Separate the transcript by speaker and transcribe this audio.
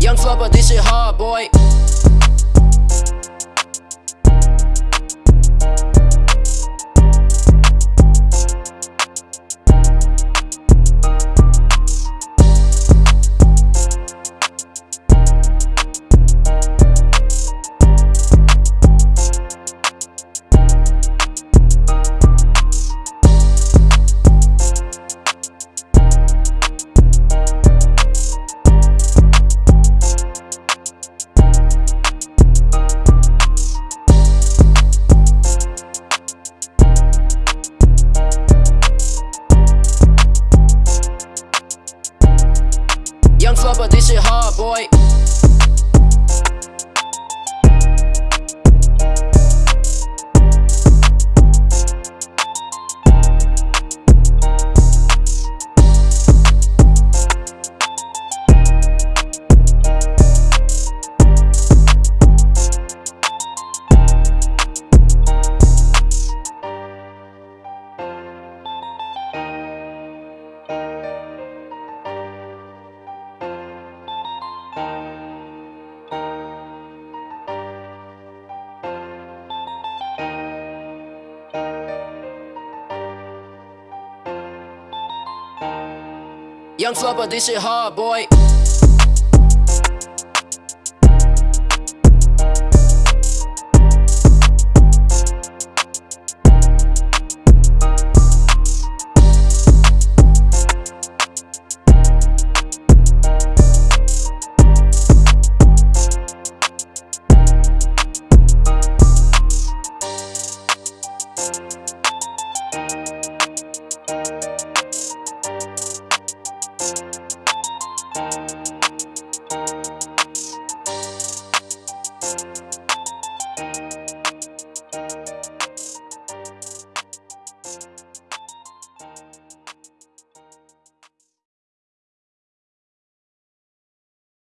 Speaker 1: Young flubber, this shit hard, boy. Young flubber, this shit hard, boy. Young Flipper, this shit hard, boy.